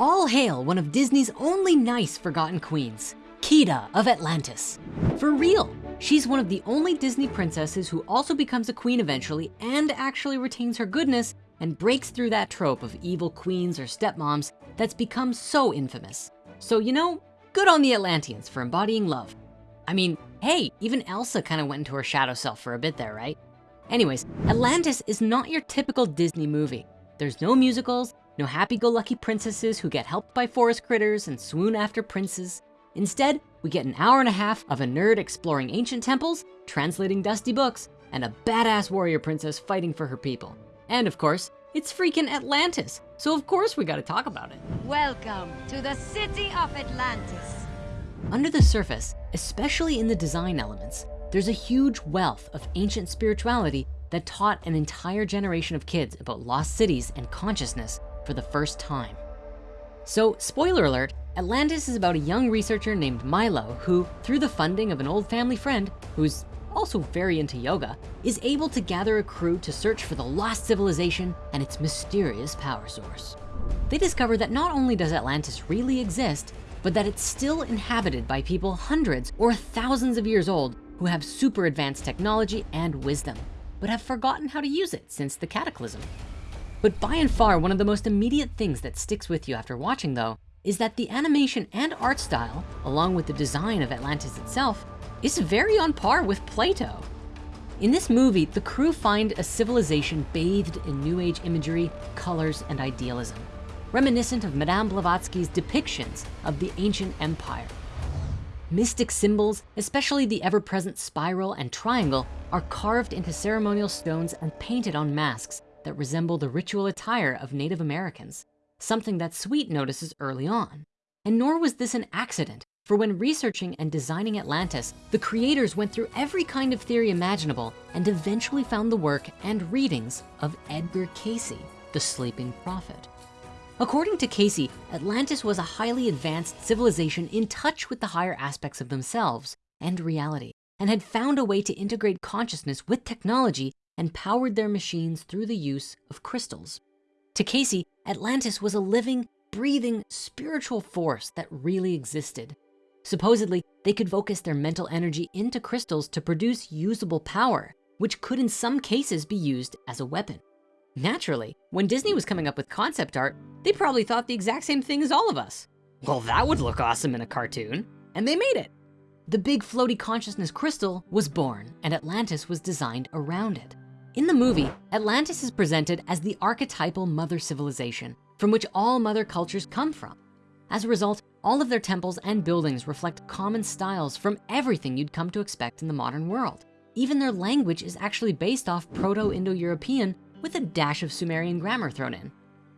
All hail one of Disney's only nice forgotten queens, Kida of Atlantis. For real, she's one of the only Disney princesses who also becomes a queen eventually and actually retains her goodness and breaks through that trope of evil queens or stepmoms that's become so infamous. So, you know, good on the Atlanteans for embodying love. I mean, hey, even Elsa kind of went into her shadow self for a bit there, right? Anyways, Atlantis is not your typical Disney movie. There's no musicals, no happy-go-lucky princesses who get helped by forest critters and swoon after princes. Instead, we get an hour and a half of a nerd exploring ancient temples, translating dusty books, and a badass warrior princess fighting for her people. And of course, it's freaking Atlantis. So of course we gotta talk about it. Welcome to the city of Atlantis. Under the surface, especially in the design elements, there's a huge wealth of ancient spirituality that taught an entire generation of kids about lost cities and consciousness for the first time. So spoiler alert, Atlantis is about a young researcher named Milo who, through the funding of an old family friend who's also very into yoga, is able to gather a crew to search for the lost civilization and its mysterious power source. They discover that not only does Atlantis really exist, but that it's still inhabited by people hundreds or thousands of years old who have super advanced technology and wisdom, but have forgotten how to use it since the cataclysm. But by and far, one of the most immediate things that sticks with you after watching though, is that the animation and art style, along with the design of Atlantis itself, is very on par with Plato. In this movie, the crew find a civilization bathed in new age imagery, colors, and idealism, reminiscent of Madame Blavatsky's depictions of the ancient empire. Mystic symbols, especially the ever-present spiral and triangle, are carved into ceremonial stones and painted on masks that resemble the ritual attire of Native Americans, something that Sweet notices early on. And nor was this an accident, for when researching and designing Atlantis, the creators went through every kind of theory imaginable and eventually found the work and readings of Edgar Cayce, the sleeping prophet. According to Cayce, Atlantis was a highly advanced civilization in touch with the higher aspects of themselves and reality, and had found a way to integrate consciousness with technology and powered their machines through the use of crystals. To Cayce, Atlantis was a living, breathing, spiritual force that really existed. Supposedly, they could focus their mental energy into crystals to produce usable power, which could in some cases be used as a weapon. Naturally, when Disney was coming up with concept art, they probably thought the exact same thing as all of us. Well, that would look awesome in a cartoon, and they made it. The big floaty consciousness crystal was born and Atlantis was designed around it. In the movie, Atlantis is presented as the archetypal mother civilization from which all mother cultures come from. As a result, all of their temples and buildings reflect common styles from everything you'd come to expect in the modern world. Even their language is actually based off Proto-Indo-European with a dash of Sumerian grammar thrown in.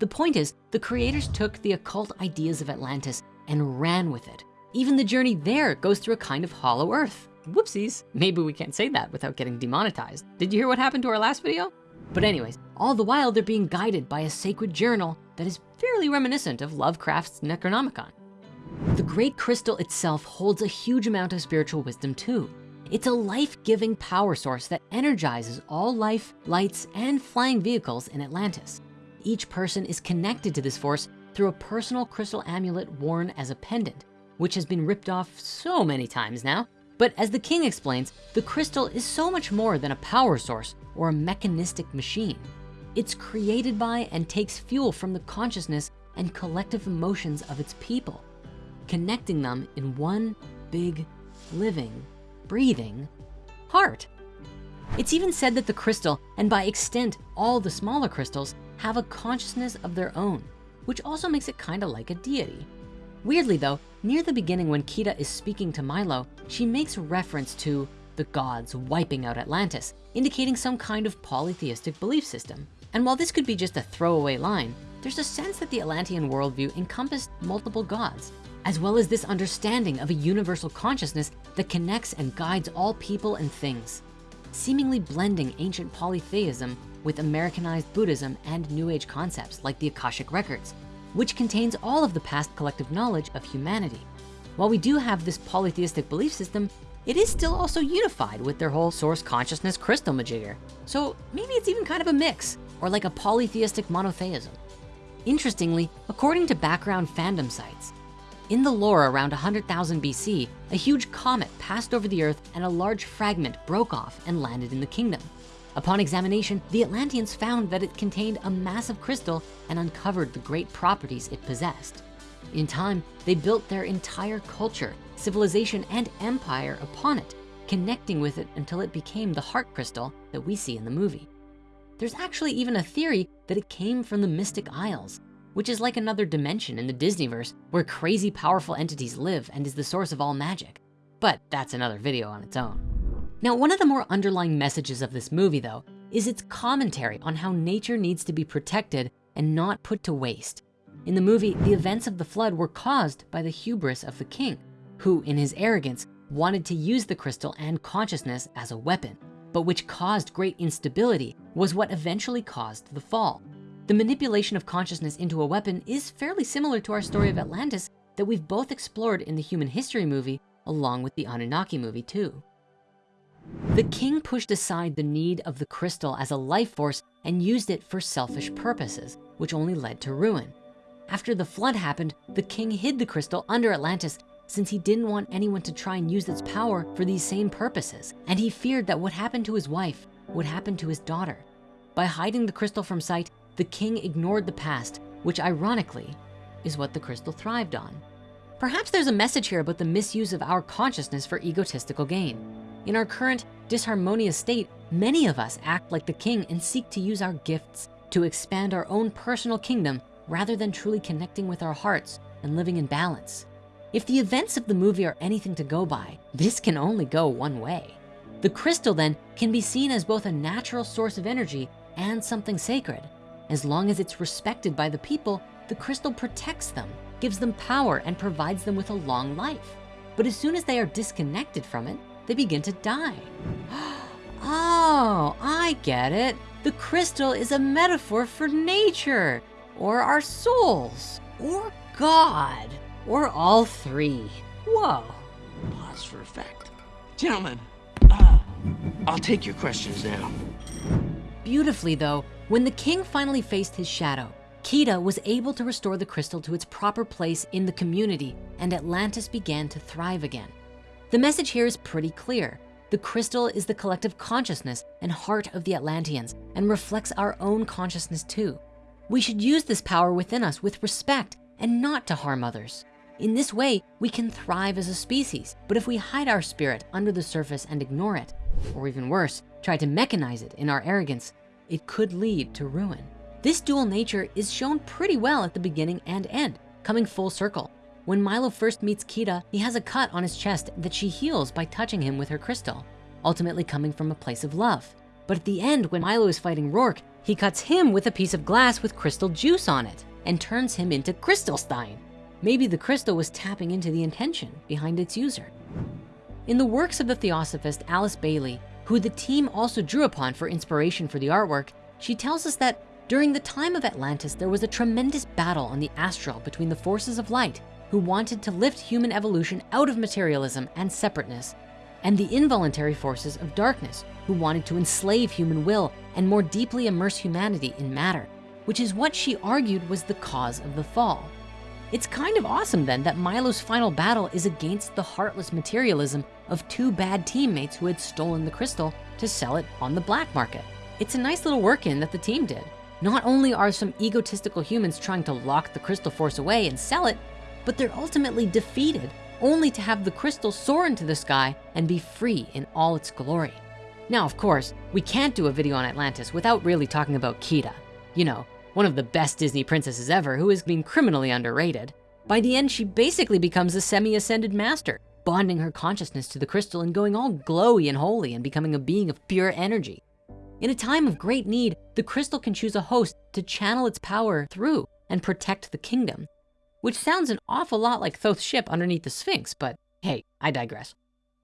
The point is, the creators took the occult ideas of Atlantis and ran with it. Even the journey there goes through a kind of hollow earth. Whoopsies, maybe we can't say that without getting demonetized. Did you hear what happened to our last video? But anyways, all the while they're being guided by a sacred journal that is fairly reminiscent of Lovecraft's Necronomicon. The Great Crystal itself holds a huge amount of spiritual wisdom too. It's a life-giving power source that energizes all life, lights, and flying vehicles in Atlantis. Each person is connected to this force through a personal crystal amulet worn as a pendant, which has been ripped off so many times now but as the king explains, the crystal is so much more than a power source or a mechanistic machine. It's created by and takes fuel from the consciousness and collective emotions of its people, connecting them in one big, living, breathing heart. It's even said that the crystal, and by extent, all the smaller crystals, have a consciousness of their own, which also makes it kind of like a deity. Weirdly though, near the beginning when Kida is speaking to Milo, she makes reference to the gods wiping out Atlantis, indicating some kind of polytheistic belief system. And while this could be just a throwaway line, there's a sense that the Atlantean worldview encompassed multiple gods, as well as this understanding of a universal consciousness that connects and guides all people and things, seemingly blending ancient polytheism with Americanized Buddhism and New Age concepts like the Akashic Records, which contains all of the past collective knowledge of humanity. While we do have this polytheistic belief system, it is still also unified with their whole source consciousness crystal majigger. So maybe it's even kind of a mix or like a polytheistic monotheism. Interestingly, according to background fandom sites, in the lore around 100,000 BC, a huge comet passed over the earth and a large fragment broke off and landed in the kingdom. Upon examination, the Atlanteans found that it contained a massive crystal and uncovered the great properties it possessed. In time, they built their entire culture, civilization, and empire upon it, connecting with it until it became the heart crystal that we see in the movie. There's actually even a theory that it came from the Mystic Isles, which is like another dimension in the Disneyverse where crazy powerful entities live and is the source of all magic. But that's another video on its own. Now, one of the more underlying messages of this movie though, is its commentary on how nature needs to be protected and not put to waste. In the movie, the events of the flood were caused by the hubris of the king, who in his arrogance wanted to use the crystal and consciousness as a weapon, but which caused great instability was what eventually caused the fall. The manipulation of consciousness into a weapon is fairly similar to our story of Atlantis that we've both explored in the human history movie along with the Anunnaki movie too. The king pushed aside the need of the crystal as a life force and used it for selfish purposes, which only led to ruin. After the flood happened, the king hid the crystal under Atlantis since he didn't want anyone to try and use its power for these same purposes. And he feared that what happened to his wife would happen to his daughter. By hiding the crystal from sight, the king ignored the past, which ironically is what the crystal thrived on. Perhaps there's a message here about the misuse of our consciousness for egotistical gain. In our current disharmonious state, many of us act like the king and seek to use our gifts to expand our own personal kingdom rather than truly connecting with our hearts and living in balance. If the events of the movie are anything to go by, this can only go one way. The crystal then can be seen as both a natural source of energy and something sacred. As long as it's respected by the people, the crystal protects them, gives them power, and provides them with a long life. But as soon as they are disconnected from it, they begin to die. Oh, I get it. The crystal is a metaphor for nature, or our souls, or God, or all three. Whoa. Pause for effect. Gentlemen, uh, I'll take your questions now. Beautifully though, when the king finally faced his shadow, Kida was able to restore the crystal to its proper place in the community and Atlantis began to thrive again. The message here is pretty clear. The crystal is the collective consciousness and heart of the Atlanteans and reflects our own consciousness too. We should use this power within us with respect and not to harm others. In this way, we can thrive as a species, but if we hide our spirit under the surface and ignore it, or even worse, try to mechanize it in our arrogance, it could lead to ruin. This dual nature is shown pretty well at the beginning and end, coming full circle. When Milo first meets Kida, he has a cut on his chest that she heals by touching him with her crystal, ultimately coming from a place of love. But at the end, when Milo is fighting Rourke, he cuts him with a piece of glass with crystal juice on it and turns him into Crystalstein. Maybe the crystal was tapping into the intention behind its user. In the works of the Theosophist Alice Bailey, who the team also drew upon for inspiration for the artwork, she tells us that during the time of Atlantis, there was a tremendous battle on the astral between the forces of light who wanted to lift human evolution out of materialism and separateness, and the involuntary forces of darkness who wanted to enslave human will and more deeply immerse humanity in matter, which is what she argued was the cause of the fall. It's kind of awesome then that Milo's final battle is against the heartless materialism of two bad teammates who had stolen the crystal to sell it on the black market. It's a nice little work in that the team did. Not only are some egotistical humans trying to lock the crystal force away and sell it, but they're ultimately defeated only to have the crystal soar into the sky and be free in all its glory. Now, of course, we can't do a video on Atlantis without really talking about Kida. You know, one of the best Disney princesses ever who has been criminally underrated. By the end, she basically becomes a semi-ascended master, bonding her consciousness to the crystal and going all glowy and holy and becoming a being of pure energy. In a time of great need, the crystal can choose a host to channel its power through and protect the kingdom which sounds an awful lot like Thoth's ship underneath the Sphinx, but hey, I digress.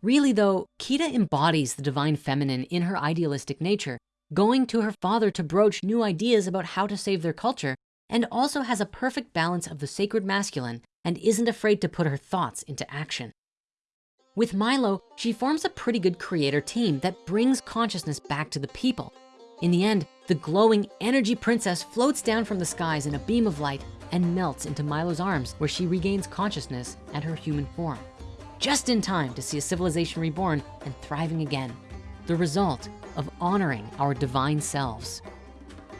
Really though, Kida embodies the divine feminine in her idealistic nature, going to her father to broach new ideas about how to save their culture, and also has a perfect balance of the sacred masculine and isn't afraid to put her thoughts into action. With Milo, she forms a pretty good creator team that brings consciousness back to the people. In the end, the glowing energy princess floats down from the skies in a beam of light and melts into Milo's arms where she regains consciousness and her human form. Just in time to see a civilization reborn and thriving again. The result of honoring our divine selves.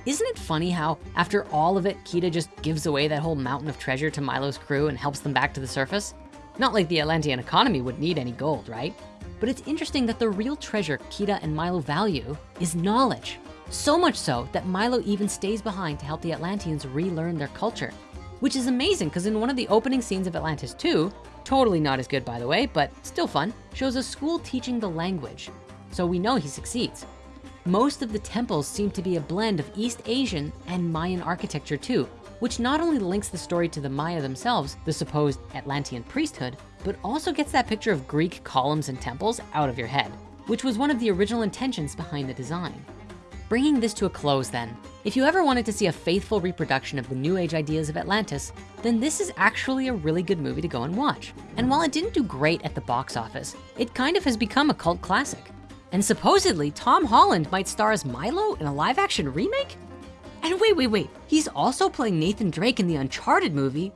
Isn't it funny how after all of it, Kida just gives away that whole mountain of treasure to Milo's crew and helps them back to the surface? Not like the Atlantean economy would need any gold, right? But it's interesting that the real treasure Kida and Milo value is knowledge. So much so that Milo even stays behind to help the Atlanteans relearn their culture, which is amazing because in one of the opening scenes of Atlantis 2, totally not as good by the way, but still fun, shows a school teaching the language. So we know he succeeds. Most of the temples seem to be a blend of East Asian and Mayan architecture too, which not only links the story to the Maya themselves, the supposed Atlantean priesthood, but also gets that picture of Greek columns and temples out of your head, which was one of the original intentions behind the design. Bringing this to a close then, if you ever wanted to see a faithful reproduction of the new age ideas of Atlantis, then this is actually a really good movie to go and watch. And while it didn't do great at the box office, it kind of has become a cult classic. And supposedly Tom Holland might star as Milo in a live action remake? And wait, wait, wait, he's also playing Nathan Drake in the Uncharted movie.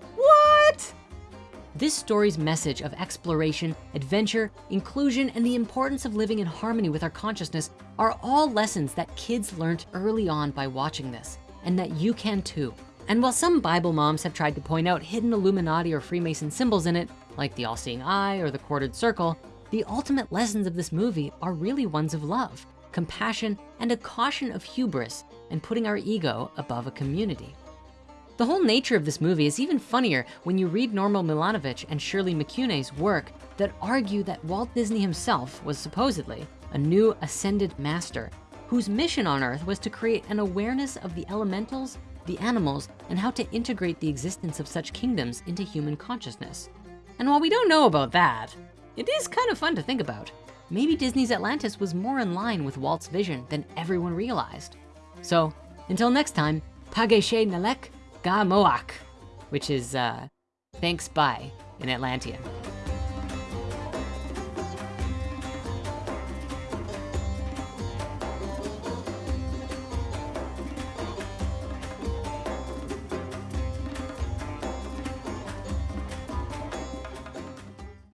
This story's message of exploration, adventure, inclusion, and the importance of living in harmony with our consciousness are all lessons that kids learned early on by watching this, and that you can too. And while some Bible moms have tried to point out hidden Illuminati or Freemason symbols in it, like the all-seeing eye or the quartered circle, the ultimate lessons of this movie are really ones of love, compassion, and a caution of hubris and putting our ego above a community. The whole nature of this movie is even funnier when you read Norman Milanovich and Shirley McCune's work that argue that Walt Disney himself was supposedly a new ascended master whose mission on earth was to create an awareness of the elementals, the animals, and how to integrate the existence of such kingdoms into human consciousness. And while we don't know about that, it is kind of fun to think about. Maybe Disney's Atlantis was more in line with Walt's vision than everyone realized. So until next time, Pageshe Nalek Ga Moak, which is uh, thanks bye in Atlantean.